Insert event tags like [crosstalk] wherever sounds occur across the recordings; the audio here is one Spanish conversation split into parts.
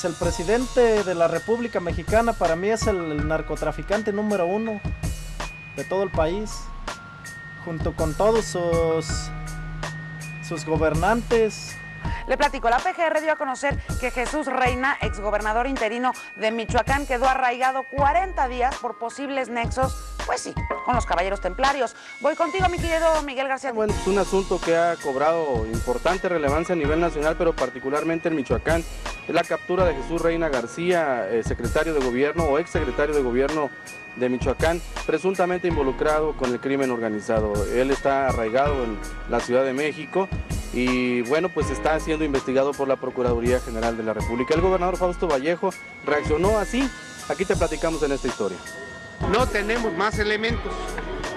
Pues el presidente de la República Mexicana para mí es el narcotraficante número uno de todo el país, junto con todos sus, sus gobernantes, le platico, la PGR dio a conocer que Jesús Reina, exgobernador interino de Michoacán, quedó arraigado 40 días por posibles nexos, pues sí, con los caballeros templarios. Voy contigo, mi querido Miguel García. Bueno, es un asunto que ha cobrado importante relevancia a nivel nacional, pero particularmente en Michoacán. La captura de Jesús Reina García, eh, secretario de gobierno o exsecretario de gobierno de Michoacán, presuntamente involucrado con el crimen organizado. Él está arraigado en la Ciudad de México y bueno, pues está siendo investigado por la Procuraduría General de la República. El gobernador Fausto Vallejo reaccionó así. Aquí te platicamos en esta historia. No tenemos más elementos.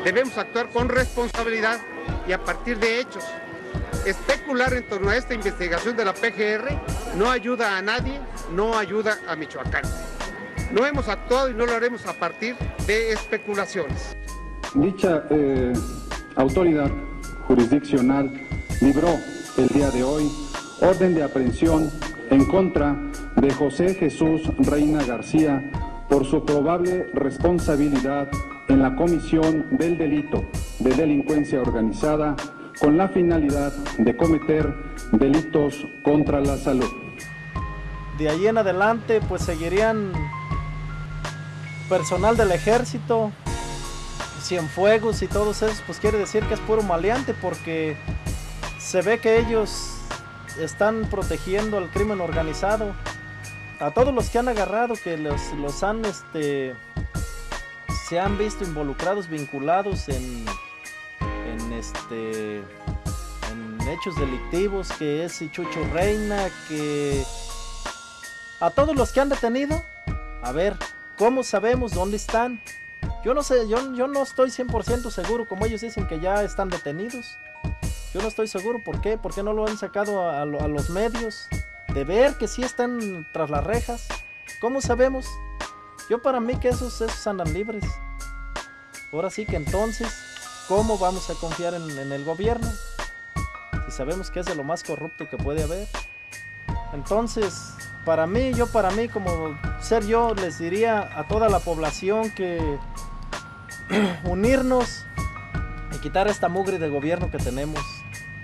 Debemos actuar con responsabilidad y a partir de hechos. Especular en torno a esta investigación de la PGR no ayuda a nadie, no ayuda a Michoacán. No hemos actuado y no lo haremos a partir de especulaciones. Dicha eh, autoridad jurisdiccional libró el día de hoy orden de aprehensión en contra de José Jesús Reina García por su probable responsabilidad en la comisión del delito de delincuencia organizada con la finalidad de cometer delitos contra la salud. De ahí en adelante pues seguirían personal del ejército, Cienfuegos y todos esos, pues quiere decir que es puro maleante porque se ve que ellos están protegiendo al crimen organizado. A todos los que han agarrado, que los, los han, este, se han visto involucrados, vinculados en, en este, hechos delictivos, que es Chucho Reina, que a todos los que han detenido, a ver, ¿Cómo sabemos dónde están? Yo no sé, yo, yo no estoy 100% seguro, como ellos dicen que ya están detenidos. Yo no estoy seguro, ¿por qué? ¿Por qué no lo han sacado a, los medios? De ver que sí están tras las rejas. ¿Cómo sabemos? Yo para mí que esos, esos andan libres. Ahora sí que entonces, ¿cómo vamos a confiar en, el gobierno? Si sabemos que es de lo más corrupto que puede haber. Entonces, para mí, yo para mí como ser yo les diría a toda la población que [clears throat] unirnos y quitar esta mugre de gobierno que tenemos,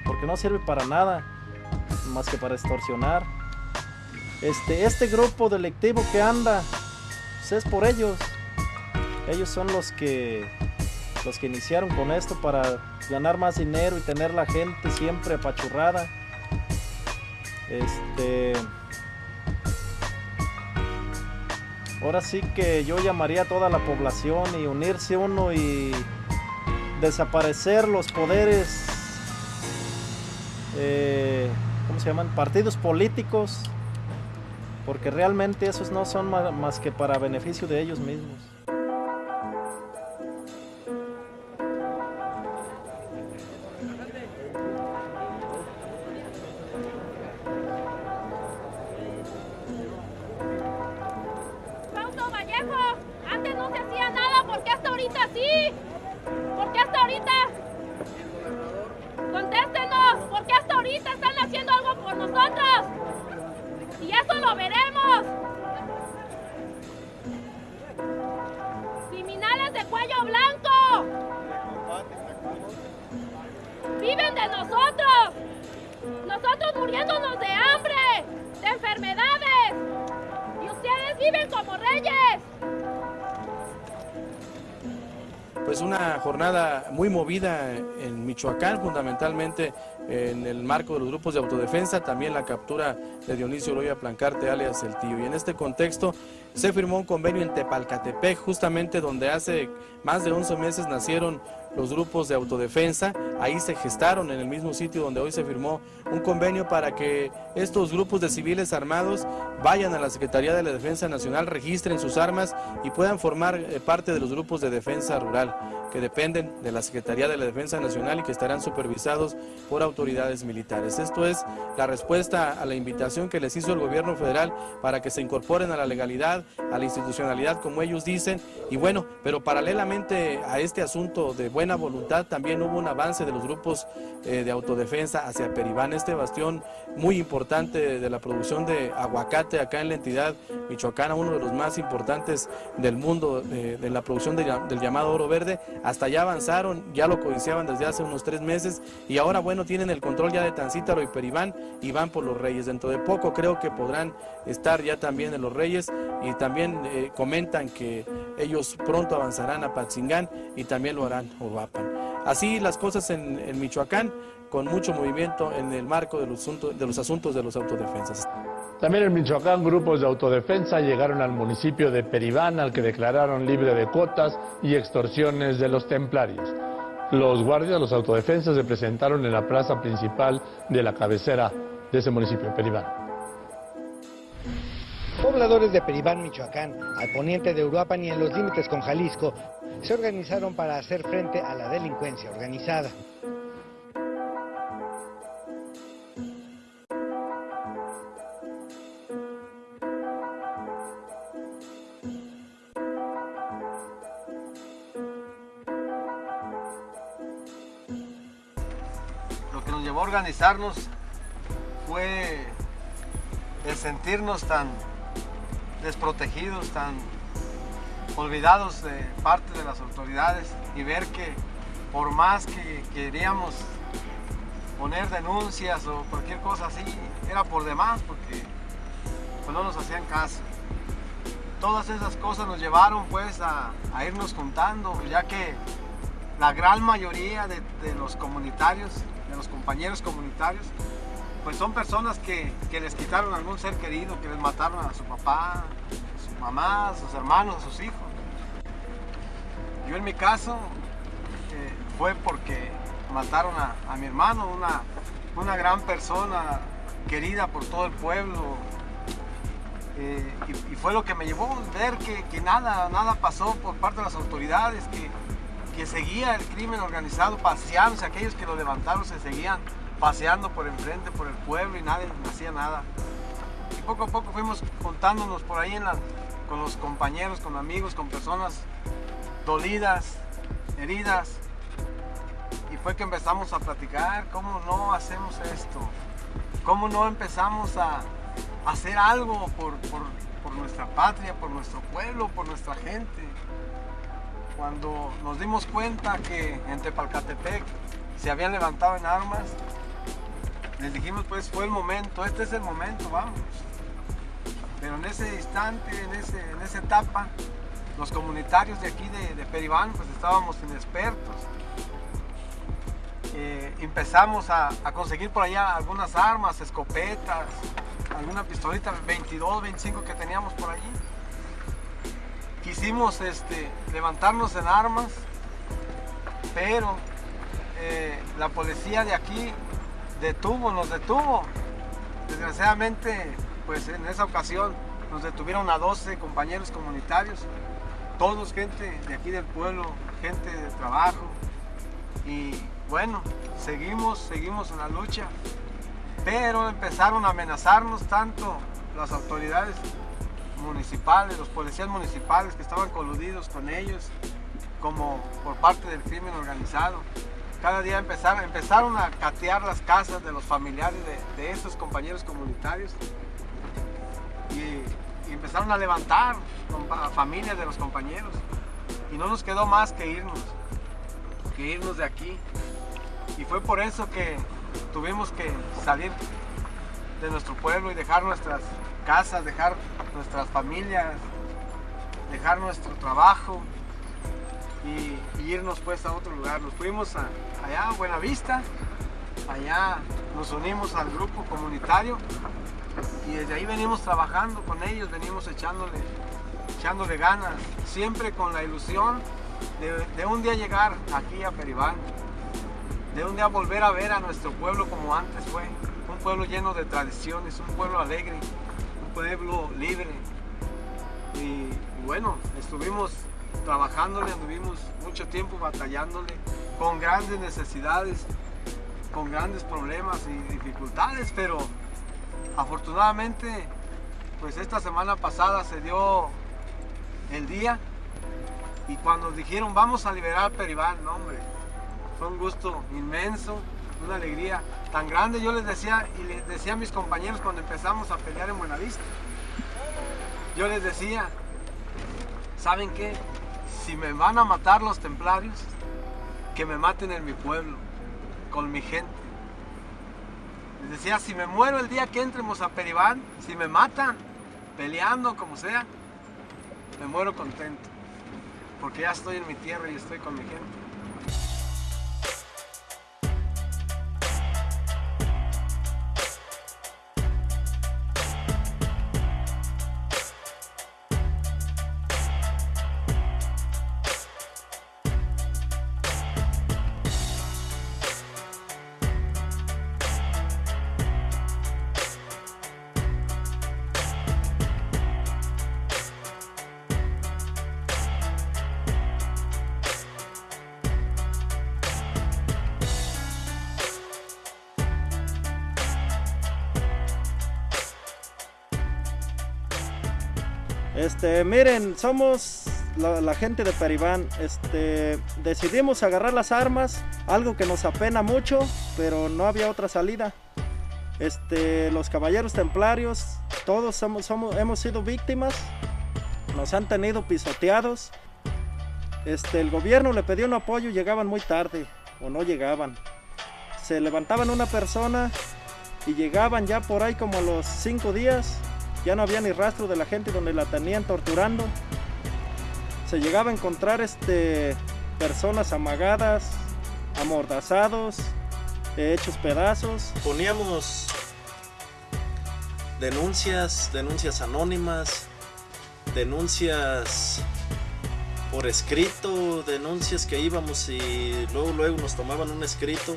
porque no sirve para nada más que para extorsionar. Este, este grupo delictivo que anda, pues es por ellos. Ellos son los que los que iniciaron con esto para ganar más dinero y tener la gente siempre apachurrada. Este Ahora sí que yo llamaría a toda la población y unirse uno y desaparecer los poderes, eh, ¿cómo se llaman? Partidos políticos, porque realmente esos no son más que para beneficio de ellos mismos. así? ¿Por qué hasta ahorita? Contéstenos, ¿por qué hasta ahorita están haciendo algo por nosotros? Y eso lo veremos. Criminales de cuello blanco. Viven de nosotros. Nosotros muriéndonos de hambre, de enfermedades. Y ustedes viven como reyes en Michoacán, fundamentalmente en el marco de los grupos de autodefensa, también la captura de Dionisio Loya Plancarte, alias El Tío. Y en este contexto se firmó un convenio en Tepalcatepec, justamente donde hace más de 11 meses nacieron los grupos de autodefensa. Ahí se gestaron en el mismo sitio donde hoy se firmó un convenio para que estos grupos de civiles armados vayan a la Secretaría de la Defensa Nacional, registren sus armas y puedan formar eh, parte de los grupos de defensa rural que dependen de la Secretaría de la Defensa Nacional y que estarán supervisados por autoridades militares. Esto es la respuesta a la invitación que les hizo el gobierno federal para que se incorporen a la legalidad, a la institucionalidad, como ellos dicen. Y bueno, pero paralelamente a este asunto de buena voluntad también hubo un avance de los grupos eh, de autodefensa hacia Peribán, este bastión muy importante de la producción de aguacate acá en la entidad michoacana, uno de los más importantes del mundo eh, de la producción del llamado oro verde. Hasta allá avanzaron, ya lo codiciaban desde hace unos tres meses y ahora bueno tienen el control ya de Tancítaro y Peribán y van por los Reyes. Dentro de poco creo que podrán estar ya también en los Reyes y también eh, comentan que ellos pronto avanzarán a Patzingán y también lo harán Uruapan. Así las cosas en, en Michoacán, con mucho movimiento en el marco de los, asuntos, de los asuntos de los autodefensas. También en Michoacán grupos de autodefensa llegaron al municipio de Peribán al que declararon libre de cuotas y extorsiones de los templarios. Los guardias, los autodefensas se presentaron en la plaza principal de la cabecera de ese municipio, Peribán. Pobladores de Peribán, Michoacán, al poniente de Uruapan y en los límites con Jalisco, se organizaron para hacer frente a la delincuencia organizada. Lo que nos llevó a organizarnos fue el sentirnos tan desprotegidos, tan olvidados de parte de las autoridades y ver que por más que queríamos poner denuncias o cualquier cosa así, era por demás porque pues, no nos hacían caso. Todas esas cosas nos llevaron pues a, irnos juntando, ya que la gran mayoría de, los comunitarios, de los compañeros comunitarios, pues son personas que, que les quitaron algún ser querido, que les mataron a su papá, mamá, sus hermanos, sus hijos. Yo en mi caso eh, fue porque mataron a, mi hermano, una, una, gran persona querida por todo el pueblo. Eh, y, fue lo que me llevó a ver que, nada, nada pasó por parte de las autoridades, que, que seguía el crimen organizado paseándose, aquellos que lo levantaron se seguían paseando por enfrente, por el pueblo y nadie hacía nada. Y poco a poco fuimos contándonos por ahí en la, con los compañeros, con amigos, con personas dolidas, heridas. Y fue que empezamos a platicar, ¿cómo no hacemos esto? ¿Cómo no empezamos a hacer algo por, nuestra patria, por nuestro pueblo, por nuestra gente? Cuando nos dimos cuenta que en Tepalcatepec se habían levantado en armas, les dijimos pues fue el momento, este es el momento, vamos. Pero en ese instante, en, ese, en esa etapa, los comunitarios de aquí de, Peribán pues estábamos inexpertos. Eh, empezamos a, conseguir por allá algunas armas, escopetas, alguna pistolita 22, 25 que teníamos por allí. Quisimos este, levantarnos en armas, pero eh, la policía de aquí detuvo, nos detuvo. Desgraciadamente pues en esa ocasión nos detuvieron a 12 compañeros comunitarios, todos gente de aquí del pueblo, gente de trabajo. Y bueno, seguimos, seguimos en la lucha, pero empezaron a amenazarnos tanto las autoridades municipales, los policías municipales que estaban coludidos con ellos, como por parte del crimen organizado. Cada día empezaron, empezaron a catear las casas de los familiares de, de estos compañeros comunitarios y, empezaron a levantar a familias de los compañeros. Y no nos quedó más que irnos, que irnos de aquí. Y fue por eso que tuvimos que salir de nuestro pueblo y dejar nuestras casas, dejar nuestras familias, dejar nuestro trabajo y, irnos pues a otro lugar. Nos fuimos allá a Buenavista, allá nos unimos al grupo comunitario y desde ahí venimos trabajando con ellos, venimos echándole, echándole ganas, siempre con la ilusión de, un día llegar aquí a Peribán, de un día volver a ver a nuestro pueblo como antes fue, un pueblo lleno de tradiciones, un pueblo alegre, un pueblo libre. Y, bueno, estuvimos trabajándole, anduvimos mucho tiempo batallándole, con grandes necesidades, con grandes problemas y dificultades, pero Afortunadamente, pues esta semana pasada se dio el día y cuando dijeron vamos a liberar Peribán, no hombre, fue un gusto inmenso, una alegría tan grande. Yo les decía y les decía a mis compañeros cuando empezamos a pelear en Buenavista, yo les decía, ¿saben qué? Si me van a matar los templarios, que me maten en mi pueblo, con mi gente. Les decía, si me muero el día que entremos a Peribán, si me matan, peleando, como sea, me muero contento, porque ya estoy en mi tierra y estoy con mi gente. Este, miren, somos la, gente de Peribán. Este, decidimos agarrar las armas, algo que nos apena mucho, pero no había otra salida. Este, los caballeros templarios, todos somos, somos, hemos sido víctimas, nos han tenido pisoteados. Este, el gobierno le pidió un apoyo, llegaban muy tarde o no llegaban. Se levantaban una persona y llegaban ya por ahí como los cinco días ya no había ni rastro de la gente donde la tenían torturando. Se llegaba a encontrar este, personas amagadas, amordazados, hechos pedazos. Poníamos denuncias, denuncias anónimas, denuncias por escrito, denuncias que íbamos y luego, luego nos tomaban un escrito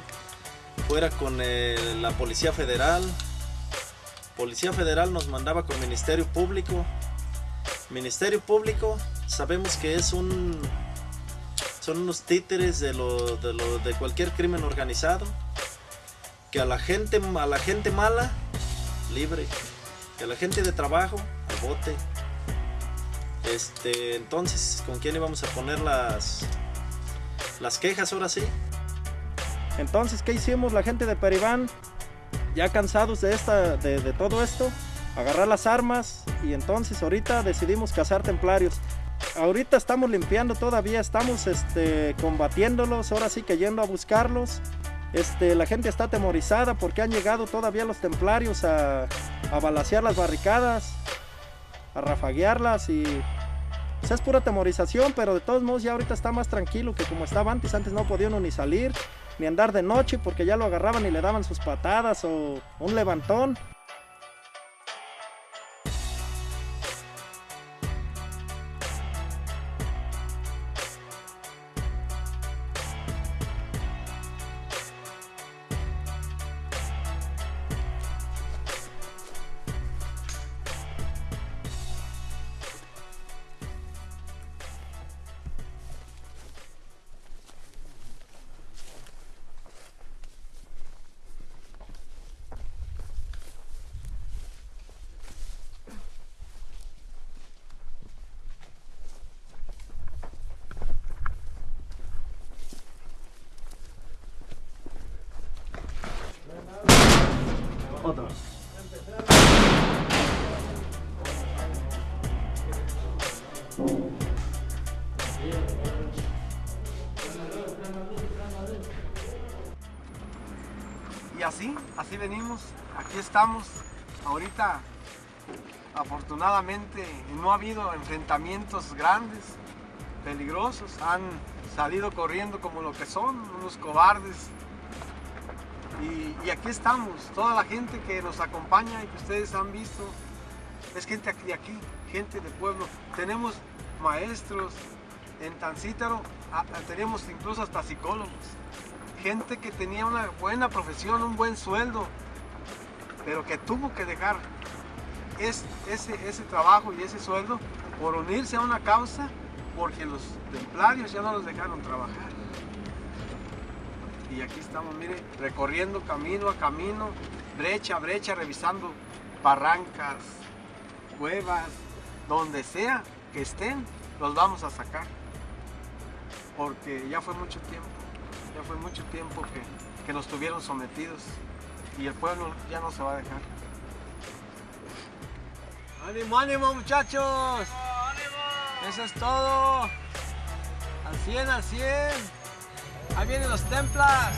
fuera con el, la Policía Federal, Policía Federal nos mandaba con Ministerio Público. Ministerio Público sabemos que es un son unos títeres de lo, de, cualquier crimen organizado que a la gente a la gente mala libre que a la gente de trabajo al bote. Este entonces con quién íbamos a poner las las quejas ahora sí entonces qué hicimos la gente de Peribán ya cansados de, esta, de, todo esto, agarrar las armas y entonces ahorita decidimos cazar templarios. Ahorita estamos limpiando todavía, estamos este, combatiéndolos, ahora sí que yendo a buscarlos. Este, la gente está atemorizada porque han llegado todavía los templarios a, a balasear las barricadas, a rafaguearlas y pues es pura atemorización, pero de todos modos ya ahorita está más tranquilo que como estaba antes, antes no podía uno ni salir ni andar de noche porque ya lo agarraban y le daban sus patadas o un levantón. Y así, así venimos, aquí estamos. Ahorita, afortunadamente, no ha habido enfrentamientos grandes, peligrosos. Han salido corriendo como lo que son, unos cobardes. Y, aquí estamos, toda la gente que nos acompaña y que ustedes han visto, es gente de aquí, gente de pueblo. Tenemos maestros en Tancítaro, tenemos incluso hasta psicólogos. Gente que tenía una buena profesión, un buen sueldo, pero que tuvo que dejar es, ese, ese trabajo y ese sueldo por unirse a una causa porque los templarios ya no los dejaron trabajar y aquí estamos, mire, recorriendo camino a camino, brecha a brecha, revisando barrancas, cuevas, donde sea que estén, los vamos a sacar. Porque ya fue mucho tiempo, Ya fue mucho tiempo que, que nos tuvieron sometidos y el pueblo ya no se va a dejar. ¡Ánimo, ánimo muchachos! Eso es todo. Al 100, al 100. Ahí vienen los templas.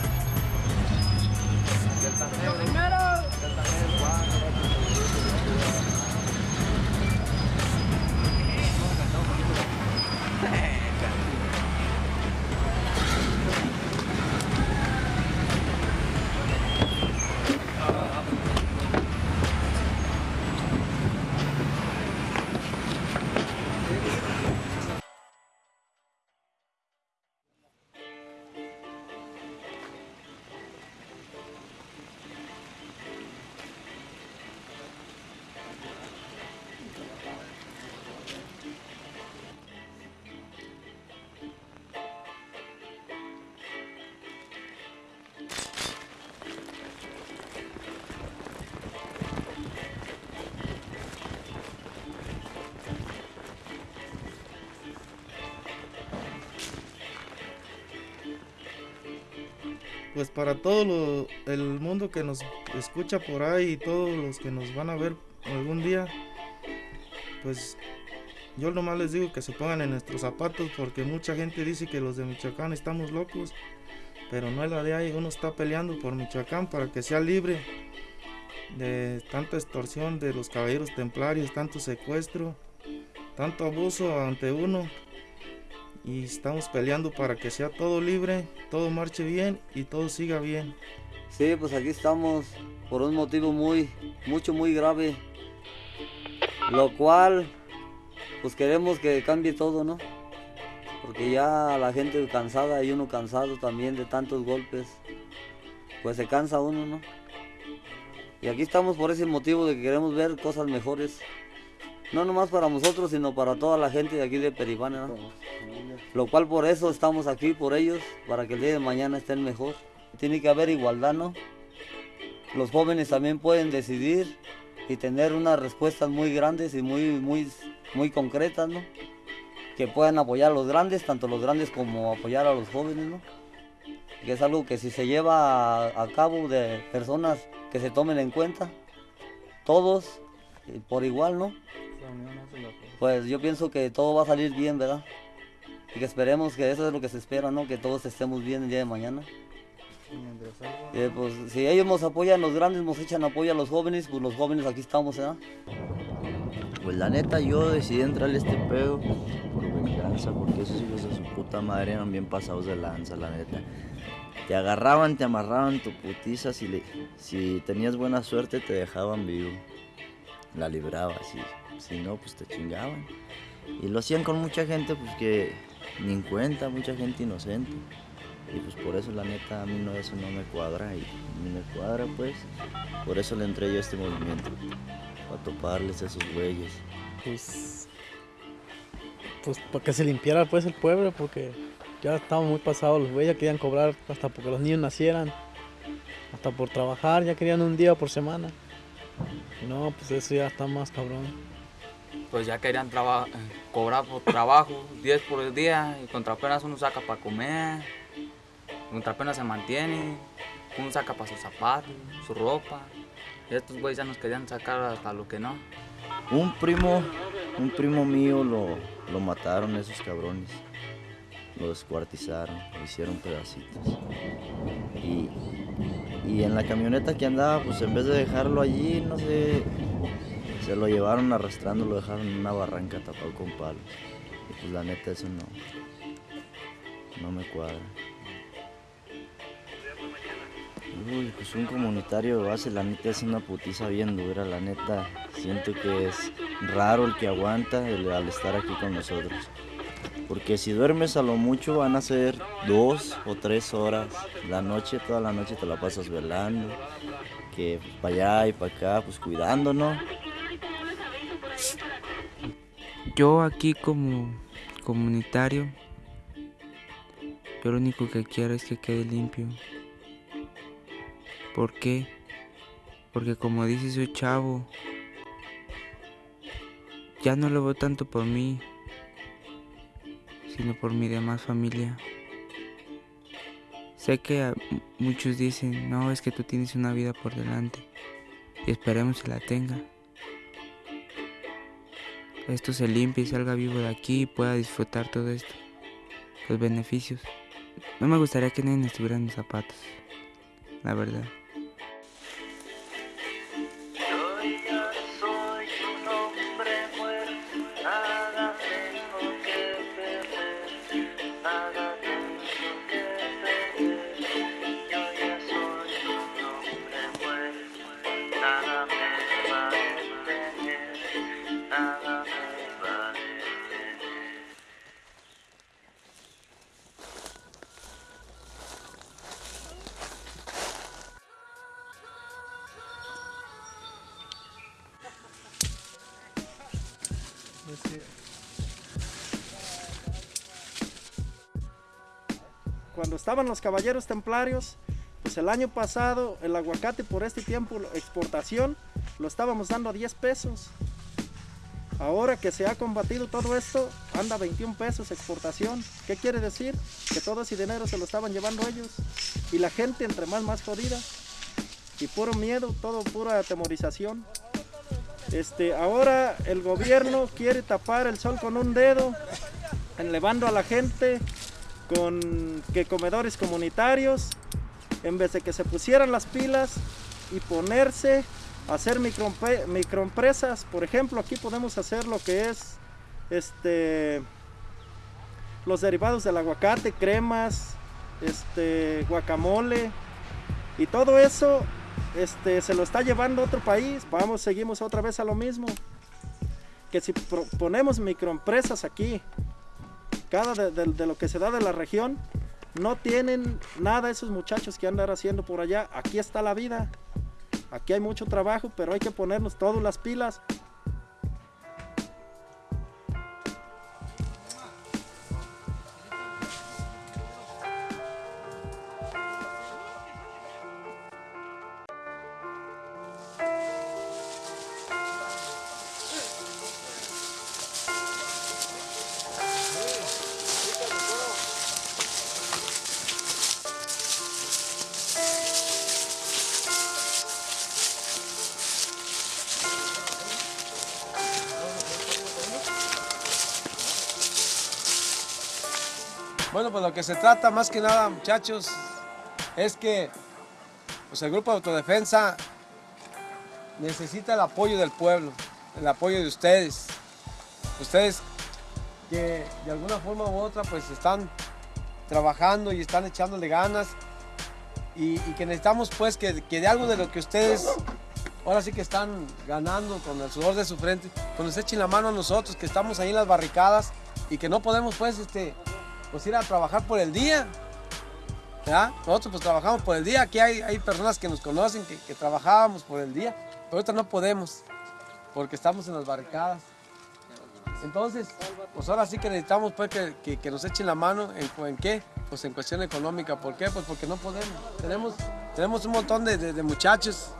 Pues para todo el mundo que nos escucha por ahí y todos los que nos van a ver algún día, pues yo nomás les digo que se pongan en nuestros zapatos porque mucha gente dice que los de Michoacán estamos locos, pero no es la de ahí, uno está peleando por Michoacán para que sea libre de tanta extorsión de los caballeros templarios, tanto secuestro, tanto abuso ante uno y estamos peleando para que sea todo libre, todo marche bien y todo siga bien. Sí, pues aquí estamos por un motivo muy, mucho, muy grave. Lo cual, pues queremos que cambie todo, ¿no? Porque ya la gente cansada y uno cansado también de tantos golpes, pues se cansa uno, ¿no? Y aquí estamos por ese motivo de que queremos ver cosas mejores. No nomás para nosotros, sino para toda la gente de aquí de Peribana, ¿no? Lo cual por eso estamos aquí, por ellos, para que el día de mañana estén mejor. Tiene que haber igualdad, ¿no? Los jóvenes también pueden decidir y tener unas respuestas muy grandes y muy, muy, muy concretas, ¿no? Que puedan apoyar a los grandes, tanto los grandes como apoyar a los jóvenes, ¿no? Que es algo que si se lleva a, a cabo de personas que se tomen en cuenta, todos eh, por igual, ¿no? Pues yo pienso que todo va a salir bien, ¿verdad? Y que esperemos que eso es lo que se espera, ¿no? Que todos estemos bien el día de mañana. Eh, pues si ellos nos apoyan, los grandes nos echan apoyo a los jóvenes, pues los jóvenes aquí estamos, ¿verdad? Pues la neta yo decidí entrarle a este pedo por venganza, porque esos hijos de su puta madre eran bien pasados de lanza, la neta. Te agarraban, te amarraban tu putiza, si, le- si tenías buena suerte te dejaban vivo. La librabas, y si no, pues te chingaban. Y lo hacían con mucha gente, pues que ni en cuenta, mucha gente inocente. Y pues por eso la neta a mí no, eso no me cuadra y ni me cuadra pues. Por eso le entré yo a este movimiento. Para toparles a esos güeyes. Pues, pues para que se limpiara pues el pueblo, porque ya estaban muy pasados los güeyes, querían cobrar hasta porque los niños nacieran, hasta por trabajar, ya querían un día por semana. No, pues eso ya está más cabrón. Pues ya querían cobrar por trabajo, [laughs] 10 por el día, y contra apenas uno saca para comer, contra apenas se mantiene, uno saca para sus zapatos, su ropa, y estos güeyes ya nos querían sacar hasta lo que no. Un primo, un primo mío lo, lo mataron esos cabrones. Lo descuartizaron, lo hicieron pedacitos. Y, y en la camioneta que andaba, pues en vez de dejarlo allí, no sé, se lo llevaron arrastrando, lo dejaron en una barranca tapado con palos. Y pues la neta eso no, no me cuadra. Uy, pues un comunitario de base, la neta es una putiza bien dura, la neta. Siento que es raro el que aguanta al estar aquí con nosotros. Porque si duermes a lo mucho van a ser dos o tres horas. La noche, toda la noche te la pasas velando. Que para allá y para acá, pues cuidándonos. Yo aquí como comunitario, yo lo único que quiero es que quede limpio. ¿Por qué? Porque como dice su chavo, ya no lo veo tanto por mí, sino por mi demás familia. Sé que muchos dicen, no, es que tú tienes una vida por delante y esperemos que la tenga. Esto se limpie y salga vivo de aquí y pueda disfrutar todo esto, los beneficios. No me gustaría que nadie estuviera en mis zapatos, la verdad. Estaban los caballeros templarios, pues el año pasado el aguacate por este tiempo exportación lo estábamos dando a 10 pesos. Ahora que se ha combatido todo esto, anda a 21 pesos exportación. ¿Qué quiere decir? Que todo ese dinero se lo estaban llevando ellos. Y la gente entre más más jodida. Y puro miedo, todo pura atemorización. Este, ahora el gobierno quiere tapar el sol con un dedo, elevando a la gente con que comedores comunitarios, en vez de que se pusieran las pilas y ponerse a hacer microempresas. Por ejemplo, aquí podemos hacer lo que es este los derivados del aguacate, cremas, este guacamole y todo eso este, se lo está llevando a otro país. Vamos, seguimos otra vez a lo mismo. Que si ponemos microempresas aquí, cada de, lo que se da de la región, no tienen nada esos muchachos que andan haciendo por allá. Aquí está la vida. Aquí hay mucho trabajo, pero hay que ponernos todas las pilas. Bueno, pues lo que se trata más que nada, muchachos, es que pues, el grupo de autodefensa necesita el apoyo del pueblo, el apoyo de ustedes. Ustedes que de alguna forma u otra pues están trabajando y están echándole ganas y, que necesitamos pues que, que de algo de lo que ustedes ahora sí que están ganando con el sudor de su frente, pues nos echen la mano a nosotros que estamos ahí en las barricadas y que no podemos pues este pues ir a trabajar por el día. ¿verdad? Nosotros pues trabajamos por el día, aquí hay, hay personas que nos conocen que, que trabajábamos por el día, pero ahorita no podemos porque estamos en las barricadas. Entonces, pues ahora sí que necesitamos pues que, que- nos echen la mano en, en qué, pues en cuestión económica. ¿Por qué? Pues porque no podemos. Tenemos, tenemos un montón de, de- de muchachos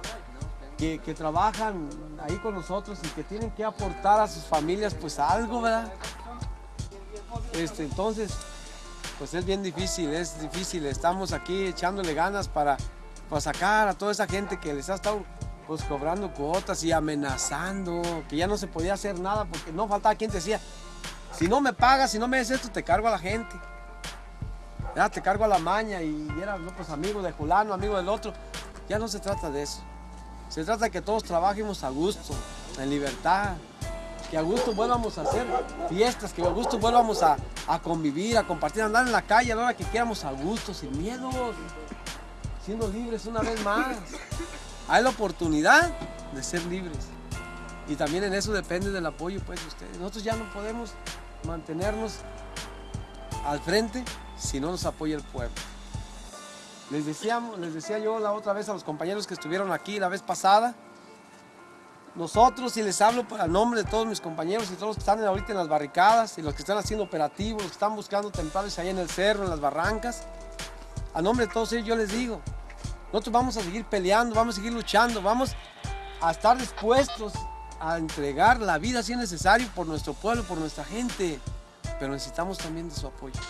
que, que trabajan ahí con nosotros y que tienen que aportar a sus familias pues algo, ¿verdad? Este, entonces, pues es bien difícil, es difícil. Estamos aquí echándole ganas para, para sacar a toda esa gente que les ha estado pues cobrando cuotas y amenazando, que ya no se podía hacer nada porque no faltaba quien te decía, si no me pagas, si no me haces esto, te cargo a la gente. Ya te cargo a la maña y era pues amigo de fulano, amigo del otro. Ya no se trata de eso. Se trata de que todos trabajemos a gusto, en libertad, que a gusto vuelvamos a hacer fiestas, que a gusto vuelvamos a, a convivir, a compartir, a andar en la calle a la hora que queramos a gusto, sin miedos, siendo libres una vez más. Hay la oportunidad de ser libres. Y también en eso depende del apoyo pues, de ustedes. Nosotros ya no podemos mantenernos al frente si no nos apoya el pueblo. Les, decíamos, les decía yo la otra vez a los compañeros que estuvieron aquí la vez pasada, nosotros, y les hablo a nombre de todos mis compañeros y todos los que están ahorita en las barricadas y los que están haciendo operativos, los que están buscando templarios allá en el cerro, en las barrancas, a nombre de todos ellos yo les digo, nosotros vamos a seguir peleando, vamos a seguir luchando, vamos a estar dispuestos a entregar la vida si es necesario por nuestro pueblo, por nuestra gente, pero necesitamos también de su apoyo.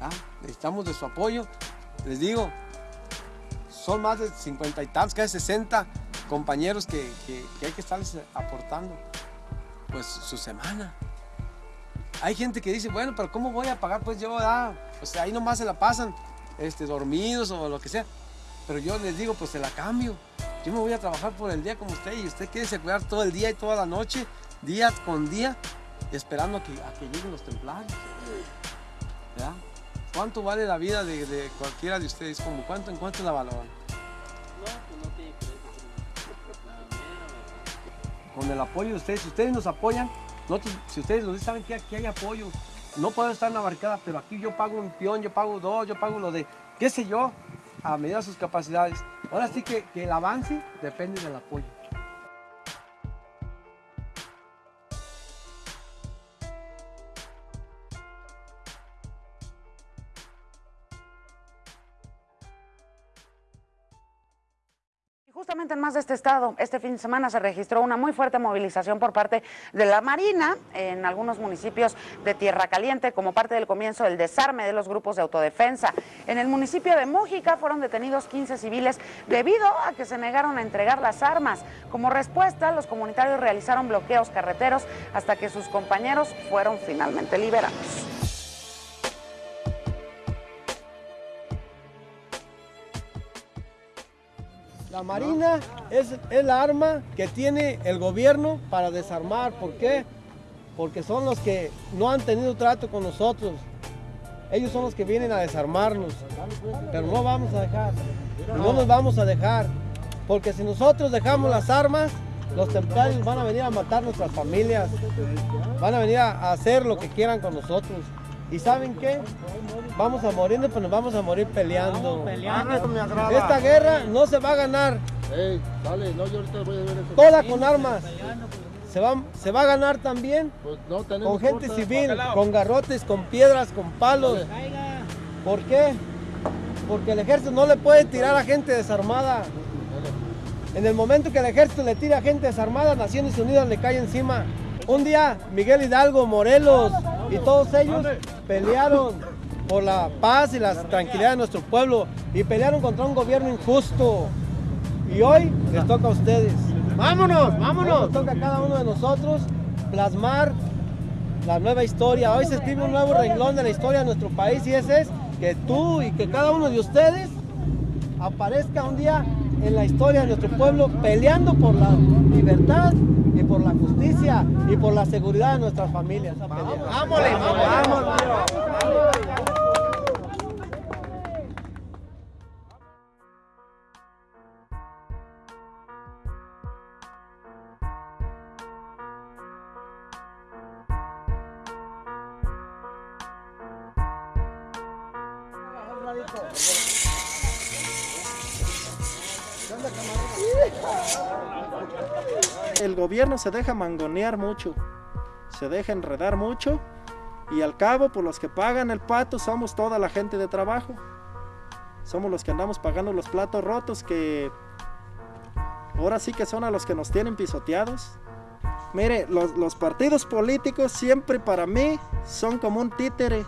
¿ah? Necesitamos de su apoyo. Les digo, son más de 50 y tantos, casi 60 compañeros que, que- hay que estarles aportando pues su semana. Hay gente que dice, bueno, pero ¿cómo voy a pagar? Pues yo, ah, pues ahí nomás se la pasan este, dormidos o lo que sea. Pero yo les digo, pues se la cambio. Yo me voy a trabajar por el día como usted y usted quiere cuidar todo el día y toda la noche, día con día, esperando a que, que lleguen los templarios. ¿Cuánto vale la vida de, de cualquiera de ustedes? ¿Cómo? ¿Cuánto, ¿En cuánto la valoran? Con el apoyo de ustedes, si ustedes nos apoyan, si ustedes nos dicen, saben que aquí hay apoyo, no puedo estar en la barricada, pero aquí yo pago un peón, yo pago dos, yo pago lo de, qué sé yo, a medida de sus capacidades. Ahora sí que, que el avance depende del apoyo. Más de este estado, este fin de semana se registró una muy fuerte movilización por parte de la Marina en algunos municipios de Tierra Caliente como parte del comienzo del desarme de los grupos de autodefensa. En el municipio de Mújica fueron detenidos 15 civiles debido a que se negaron a entregar las armas. Como respuesta, los comunitarios realizaron bloqueos carreteros hasta que sus compañeros fueron finalmente liberados. La Marina es el arma que tiene el gobierno para desarmar. ¿Por qué? Porque son los que no han tenido trato con nosotros. Ellos son los que vienen a desarmarnos. Pero no vamos a dejar. No nos vamos a dejar. Porque si nosotros dejamos las armas, los templarios van a venir a matar nuestras familias. Van a venir a hacer lo que quieran con nosotros. ¿Y saben qué? Vamos a morir, pero nos vamos a morir peleando. Esta guerra no se va a ganar. Toda con armas. Se va, se va a ganar también con gente civil, con garrotes, con piedras, con palos. ¿Por qué? Porque el ejército no le puede tirar a gente desarmada. En el momento que el ejército le tira a gente desarmada, Naciones Unidas le cae encima. Un día Miguel Hidalgo, Morelos y todos ellos pelearon por la paz y la tranquilidad de nuestro pueblo y pelearon contra un gobierno injusto. Y hoy les toca a ustedes. ¡Vámonos! ¡Vámonos! Nos toca a cada uno de nosotros plasmar la nueva historia. Hoy se escribe un nuevo renglón de la historia de nuestro país y ese es que tú y que cada uno de ustedes aparezca un día en la historia de nuestro pueblo peleando por la libertad y por la justicia y por la seguridad de nuestras familias. ¡Vámonos! El gobierno se deja mangonear mucho, se deja enredar mucho y al cabo, por los que pagan el pato, somos toda la gente de trabajo. Somos los que andamos pagando los platos rotos que ahora sí que son a los que nos tienen pisoteados. Mire, los, los partidos políticos siempre para mí son como un títere,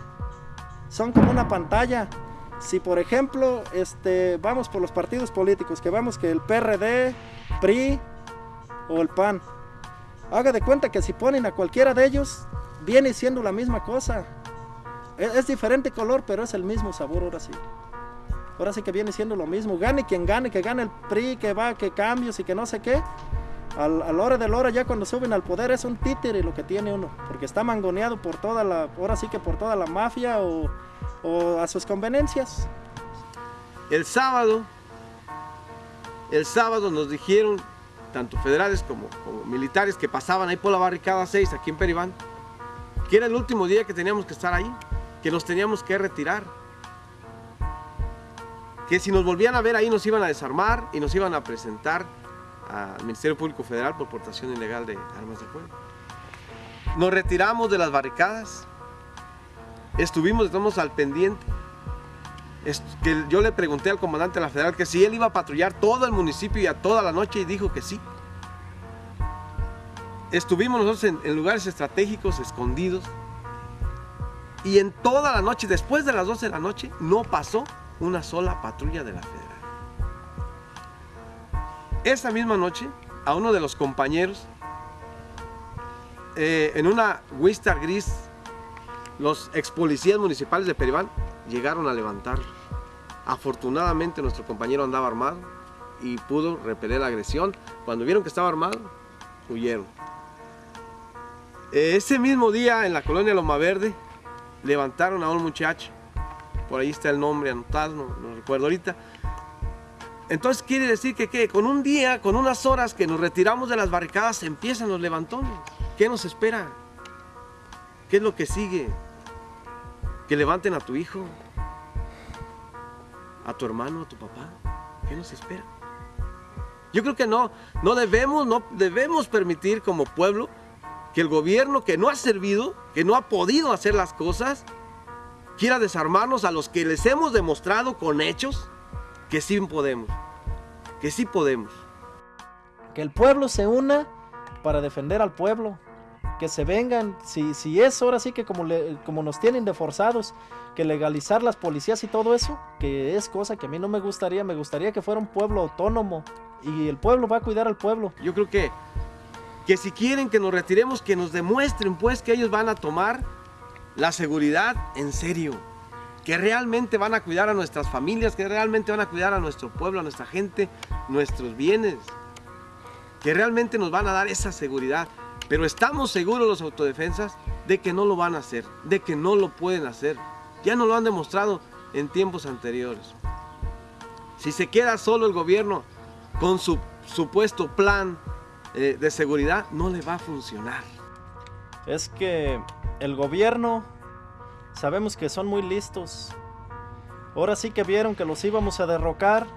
son como una pantalla. Si por ejemplo, este, vamos por los partidos políticos, que vamos que el PRD, PRI o el PAN, haga de cuenta que si ponen a cualquiera de ellos, viene siendo la misma cosa. Es, es diferente color, pero es el mismo sabor ahora sí. Ahora sí que viene siendo lo mismo. Gane quien gane, que gane el PRI, que va, que cambios y que no sé qué. Al, a la hora de la hora ya cuando suben al poder es un títere lo que tiene uno, porque está mangoneado por toda la, ahora sí que por toda la mafia o a sus conveniencias. El sábado, el sábado nos dijeron, tanto federales como, militares que pasaban ahí por la barricada 6 aquí en Peribán, que era el último día que teníamos que estar ahí, que nos teníamos que retirar. Que si nos volvían a ver ahí nos iban a desarmar y nos iban a presentar al Ministerio Público Federal por portación ilegal de armas de fuego. Nos retiramos de las barricadas, estuvimos, estamos al pendiente. Que yo le pregunté al comandante de la federal que si él iba a patrullar todo el municipio y a toda la noche y dijo que sí. Estuvimos nosotros en, en lugares estratégicos, escondidos, Y en toda la noche, después de las 12 de la noche, no pasó una sola patrulla de la federal. Esa misma noche, a uno de los compañeros, eh, en una Wistar gris, los ex policías municipales de Peribán llegaron a levantarlo. Afortunadamente nuestro compañero andaba armado y pudo repeler la agresión. Cuando vieron que estaba armado, huyeron. Ese mismo día en la colonia Loma Verde levantaron a un muchacho, por ahí está el nombre anotado, no, no recuerdo ahorita. Entonces quiere decir que ¿qué? con un día, con unas horas que nos retiramos de las barricadas, empiezan los levantones. ¿Qué nos espera? ¿Qué es lo que sigue? Que levanten a tu hijo, a tu hermano, a tu papá. ¿Qué nos espera? Yo creo que no, no debemos, no debemos permitir como pueblo que el gobierno que no ha servido, que no ha podido hacer las cosas, quiera desarmarnos a los que les hemos demostrado con hechos que sí podemos, que sí podemos. Que el pueblo se una para defender al pueblo. Que se vengan, si, si es ahora sí que como, le- como nos tienen de forzados, que legalizar las policías y todo eso, que es cosa que a mí no me gustaría, me gustaría que fuera un pueblo autónomo y el pueblo va a cuidar al pueblo. Yo creo que, que si quieren que nos retiremos, que nos demuestren pues que ellos van a tomar la seguridad en serio. Que realmente van a cuidar a nuestras familias, que realmente van a cuidar a nuestro pueblo, a nuestra gente, nuestros bienes. Que realmente nos van a dar esa seguridad. Pero estamos seguros los autodefensas de que no lo van a hacer, de que no lo pueden hacer. Ya nos lo han demostrado en tiempos anteriores. Si se queda solo el gobierno con su supuesto plan eh, de seguridad, no le va a funcionar. Es que el gobierno, sabemos que son muy listos. Ahora sí que vieron que los íbamos a derrocar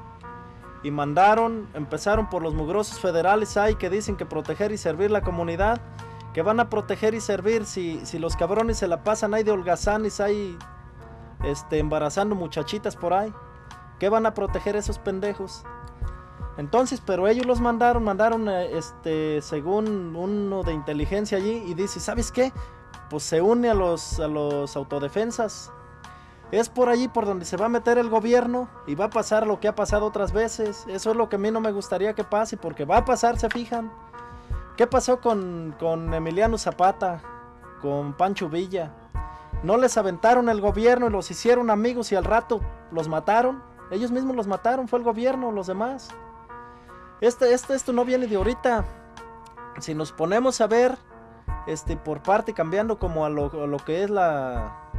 y mandaron, empezaron por los mugrosos federales ahí que dicen que proteger y servir la comunidad, que van a proteger y servir si, si los cabrones se la pasan ahí de holgazanes ahí este, embarazando muchachitas por ahí. ¿Qué van a proteger esos pendejos? Entonces, pero ellos los mandaron, mandaron, eh, este, según uno de inteligencia allí y dice, ¿sabes qué? Pues se une a los, a los autodefensas. Es por allí por donde se va a meter el gobierno y va a pasar lo que ha pasado otras veces. Eso es lo que a mí no me gustaría que pase porque va a pasar, se fijan. ¿Qué pasó con, con Emiliano Zapata? Con Pancho Villa. No les aventaron el gobierno y los hicieron amigos y al rato los mataron. Ellos mismos los mataron, fue el gobierno, los demás. Este, este, esto no viene de ahorita. Si nos ponemos a ver, este, por parte, cambiando como a lo, a lo que es la,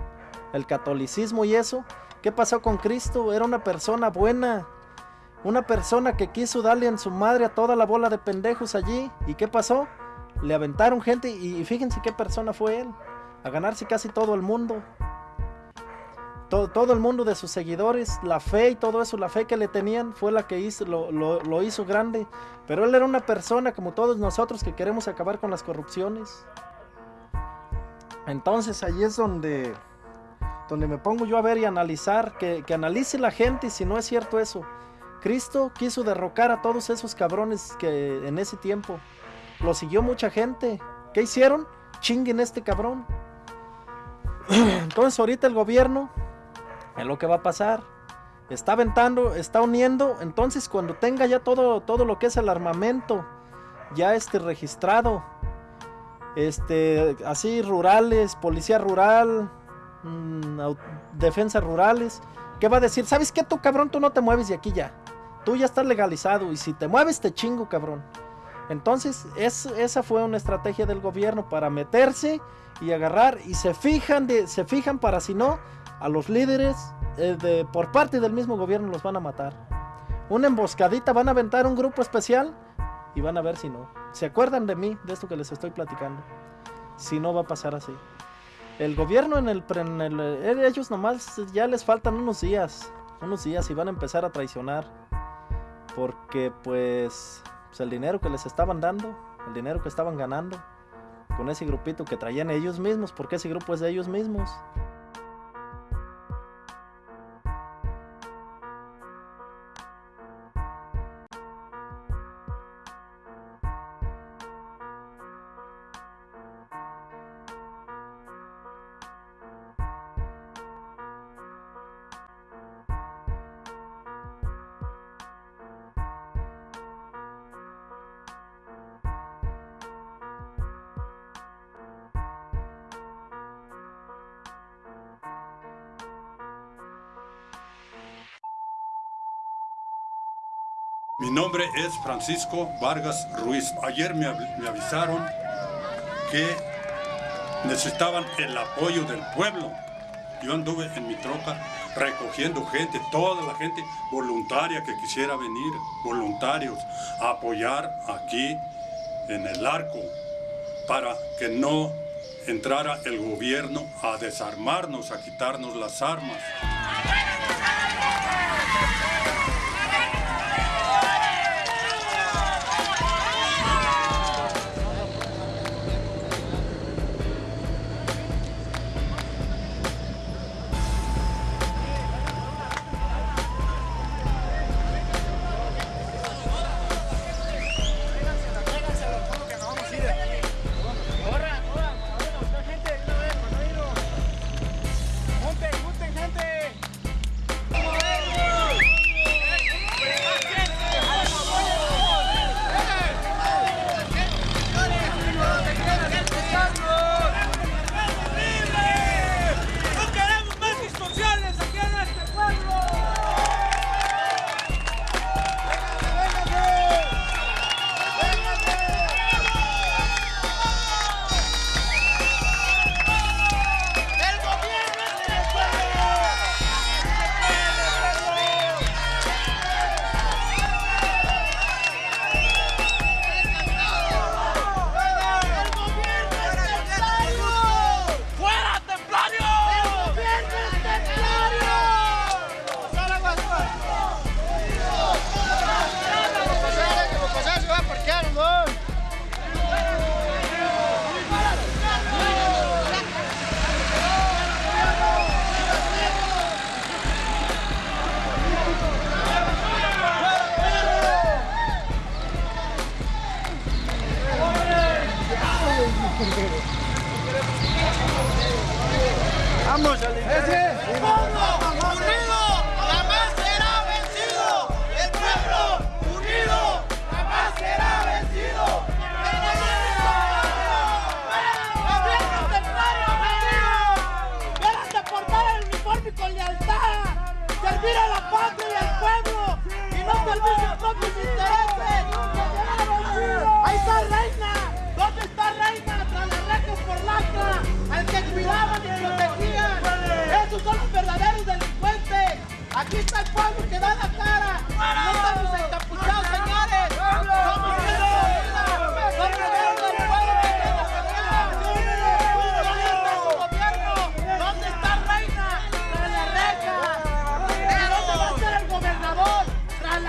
el catolicismo y eso, ¿qué pasó con Cristo? Era una persona buena. Una persona que quiso darle en su madre a toda la bola de pendejos allí. ¿Y qué pasó? Le aventaron gente y, fíjense qué persona fue él. A ganarse casi todo el mundo. Todo, el mundo de sus seguidores, la fe y todo eso, la fe que le tenían fue la que hizo, lo, lo- lo hizo grande. Pero él era una persona como todos nosotros que queremos acabar con las corrupciones. Entonces ahí es donde, donde me pongo yo a ver y analizar, que, que analice la gente si no es cierto eso. Cristo quiso derrocar a todos esos cabrones que en ese tiempo lo siguió mucha gente. ¿Qué hicieron? Chinguen este cabrón. [clears throat] Entonces ahorita el gobierno es lo que va a pasar. Está aventando, está uniendo. Entonces cuando tenga ya todo, todo lo que es el armamento, ya este registrado, este, así rurales, policía rural, mm, defensas rurales, ¿qué va a decir? ¿Sabes qué tú cabrón? Tú no te mueves de aquí ya. Tú ya estás legalizado y si te mueves te chingo cabrón. Entonces es- esa fue una estrategia del gobierno para meterse y agarrar y se fijan se fijan para si no a los líderes eh, de, por parte del mismo gobierno los van a matar. Una emboscadita van a aventar un grupo especial y van a ver si no. ¿Se acuerdan de mí, de esto que les estoy platicando? Si no va a pasar así. El gobierno en el, en el- eh, ellos nomás ya les faltan unos días, unos días y van a empezar a traicionar. Porque pues, pues el dinero que les estaban dando, el dinero que estaban ganando con ese grupito que traían ellos mismos, porque ese grupo es de ellos mismos. Francisco Vargas Ruiz. Ayer me, av- me avisaron que necesitaban el apoyo del pueblo. Yo anduve en mi troca recogiendo gente, toda la gente voluntaria que quisiera venir, voluntarios, a apoyar aquí en el arco para que no entrara el gobierno a desarmarnos, a quitarnos las armas. ¡Vamos a son los verdaderos delincuentes. Aquí está el pueblo que da la cara. No estamos encapuchados, señores. Somos gente. Somos gente del pueblo que. Tras las rejas. ¿Y dónde va a ser el gobernador? Tras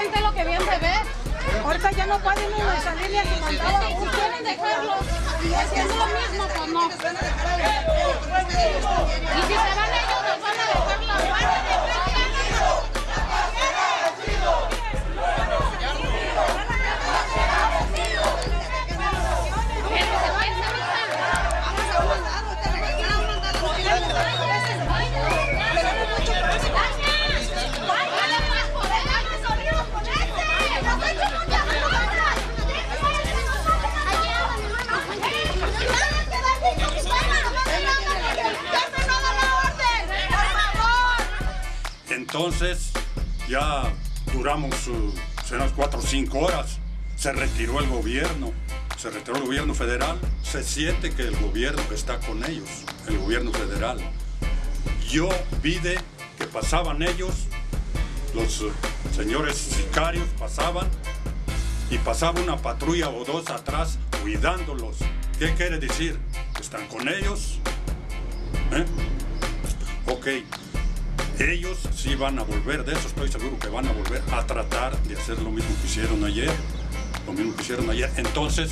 gente lo que bien se ve. Ahorita ya no pueden ir a esa línea que mandaba. Pues quieren dejarlos. Y haciendo lo mismo, pues no. Y si se van a duramos unas cuatro o cinco horas. Se retiró el gobierno, se retiró el gobierno federal. Se siente que el gobierno está con ellos, el gobierno federal. Yo vi de que pasaban ellos, los uh, señores sicarios pasaban y pasaba una patrulla o dos atrás cuidándolos. ¿Qué quiere decir? ¿Están con ellos? ¿Eh? Ok, ellos sí van a volver, de eso estoy seguro que van a volver a tratar de hacer lo mismo que hicieron ayer, lo mismo que hicieron ayer. Entonces,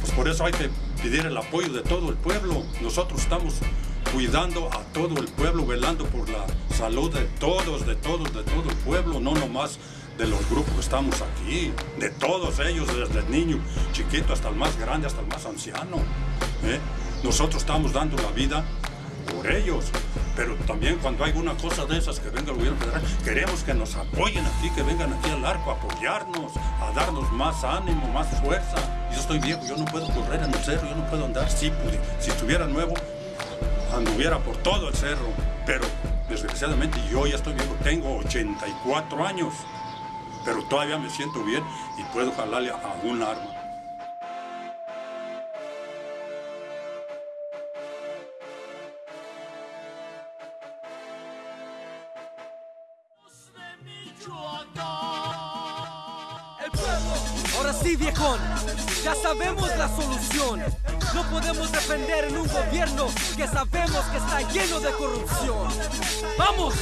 pues por eso hay que pedir el apoyo de todo el pueblo. Nosotros estamos cuidando a todo el pueblo, velando por la salud de todos, de todos, de todo el pueblo, no nomás de los grupos que estamos aquí, de todos ellos, desde el niño chiquito hasta el más grande, hasta el más anciano. ¿eh? Nosotros estamos dando la vida por ellos. Pero también cuando hay una cosa de esas que venga el gobierno federal, queremos que nos apoyen aquí, que vengan aquí al arco a apoyarnos, a darnos más ánimo, más fuerza. Yo estoy viejo, yo no puedo correr en el cerro, yo no puedo andar. Sí, pude. si estuviera nuevo, anduviera por todo el cerro. Pero desgraciadamente yo ya estoy viejo, tengo 84 años. Pero todavía me siento bien y puedo jalarle a un arma. Sí viejón, ya sabemos la solución. No podemos defender en un gobierno que sabemos que está lleno de corrupción. ¡Vamos!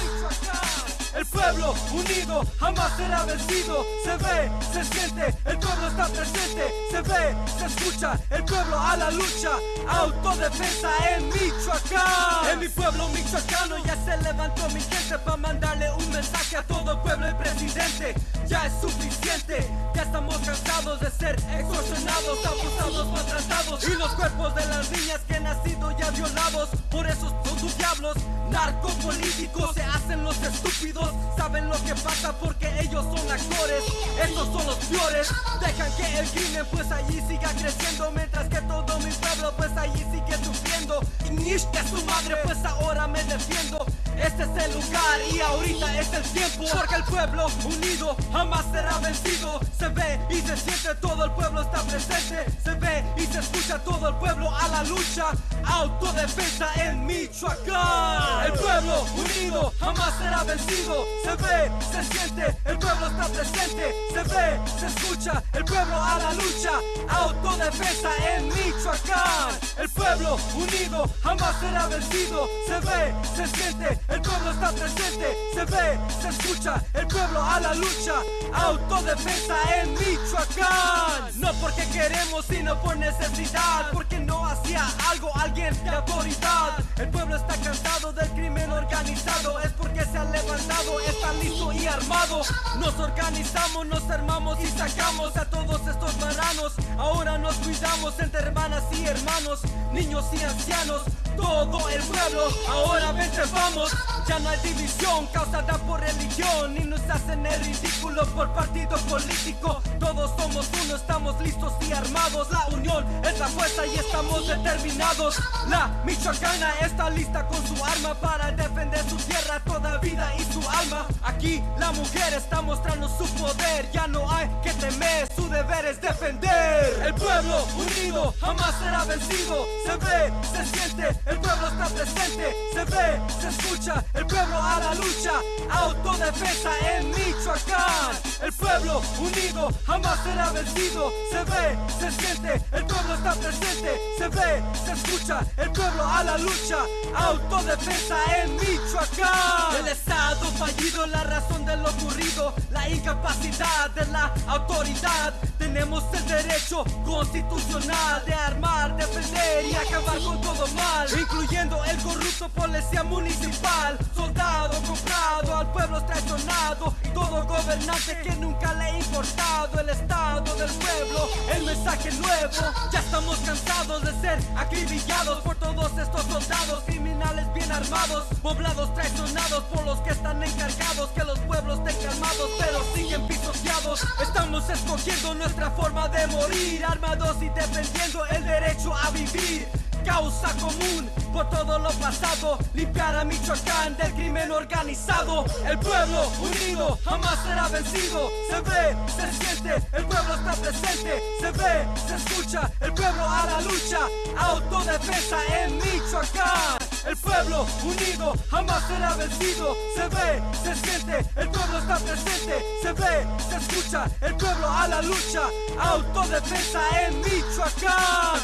El pueblo unido jamás será vencido. Se ve, se siente, el pueblo está presente. Se ve, se escucha, el pueblo a la lucha. Autodefensa en Michoacán. En mi pueblo michoacano ya se levantó mi gente para mandarle un mensaje a todo el pueblo y presidente. Ya es suficiente, ya estamos cansados de ser extorsionados, abusados, maltratados. Y los cuerpos de las niñas que han nacido ya violados. Por eso son tus diablos, narcopolíticos. Se hacen los estúpidos, saben lo que pasa porque ellos son actores. Estos son los peores, dejan que el crimen pues allí siga creciendo. Mientras que todo mi pueblo pues allí sigue sufriendo. Y nish que su madre pues ahora me defiendo. Este es el lugar y ahorita es el tiempo. Porque el pueblo unido jamás será vencido. Se ve y se siente, todo el pueblo está presente. Se ve y se escucha todo el pueblo a la lucha. Autodefensa en Michoacán. El pueblo unido jamás será vencido. Se ve, se siente, el pueblo está presente. Se ve, se escucha, el pueblo a la lucha. Autodefensa en Michoacán. El pueblo unido jamás será vencido. Se ve, se siente, el pueblo está presente, se ve, se escucha, el pueblo a la lucha, autodefensa en Michoacán. No porque queremos, sino por necesidad, porque no hacía algo alguien de autoridad. El pueblo está cansado del crimen organizado, es porque se ha levantado, está listo y armado. Nos organizamos, nos armamos y sacamos a todos estos marranos. Ahora nos cuidamos entre hermanas y hermanos, niños y ancianos, todo el pueblo. Ahora vente, vamos. Ya no hay división causada por religión Ni nos hacen el ridículo por partido político. Todos somos uno, estamos listos y armados. La unión es la fuerza y estamos determinados. La michoacana está lista con su arma Para defender su tierra, toda vida y su alma. Aquí la mujer está mostrando su poder Ya no hay que temer, su deber es defender. El pueblo unido jamás será vencido. Se ve, se siente, el pueblo está presente. Se ve, se escucha, el pueblo a la lucha, autodefensa en Michoacán. El pueblo unido jamás será vencido. Se ve, se siente, el pueblo está presente. Se ve, se escucha, el pueblo a la lucha, autodefensa en Michoacán. El Estado fallido, la razón de lo ocurrido, la incapacidad de la autoridad. Tenemos el derecho constitucional de armar, defender y acabar con todo mal, incluyendo el corrupto policía municipal soldado comprado, al pueblo traicionado todo gobernante que nunca le ha importado el estado del pueblo, el mensaje nuevo. Ya estamos cansados de ser acribillados por todos estos soldados criminales bien armados, poblados traicionados por los que están encargados que los pueblos estén calmados, pero siguen pisoteados. Estamos escogiendo nuestra forma de morir, armados y defendiendo el derecho a vivir causa común por todo lo pasado, limpiar a Michoacán del crimen organizado. El pueblo unido jamás será vencido. Se ve, se siente, el pueblo está presente. Se ve, se escucha, el pueblo a la lucha. Autodefensa en Michoacán. El pueblo unido jamás será vencido. Se ve, se siente, el pueblo está presente. Se ve, se escucha, el pueblo a la lucha. Autodefensa en Michoacán.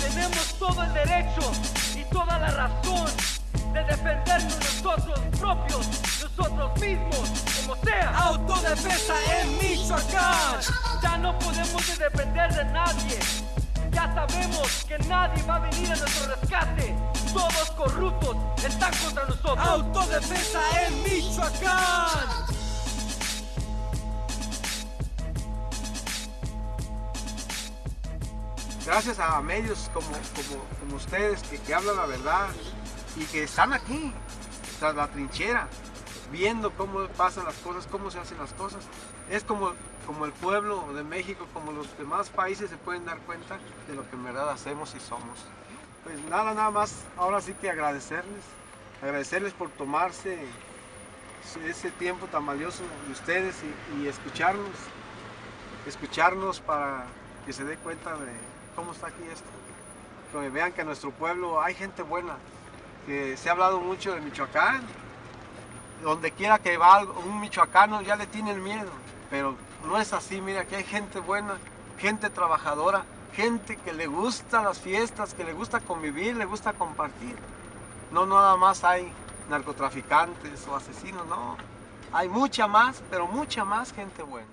Tenemos todo el derecho y toda la razón de defendernos nosotros propios, nosotros mismos, como sea. Autodefensa en Michoacán. Ya no podemos depender de nadie. Ya sabemos que nadie va a venir a nuestro rescate. Todos corruptos están contra nosotros. Autodefensa en Michoacán. gracias a medios como, como, como ustedes que, que, hablan la verdad, y que están aquí, tras la trinchera, viendo cómo pasan las cosas, cómo se hacen las cosas. Es como, como el pueblo de México, como los demás países se pueden dar cuenta de lo que en verdad hacemos y somos. Pues nada, nada más, ahora sí que agradecerles, agradecerles por tomarse ese tiempo tan valioso de ustedes y, escucharnos, escucharnos para que se dé cuenta de cómo está aquí esto. Que vean que en nuestro pueblo hay gente buena, que se ha hablado mucho de Michoacán, donde quiera que va un michoacano ya le tienen miedo, pero no es así, mira que hay gente buena, gente trabajadora, gente que le gusta las fiestas, que le gusta convivir, le gusta compartir. No nada más hay narcotraficantes o asesinos, no. Hay mucha más, pero mucha más gente buena.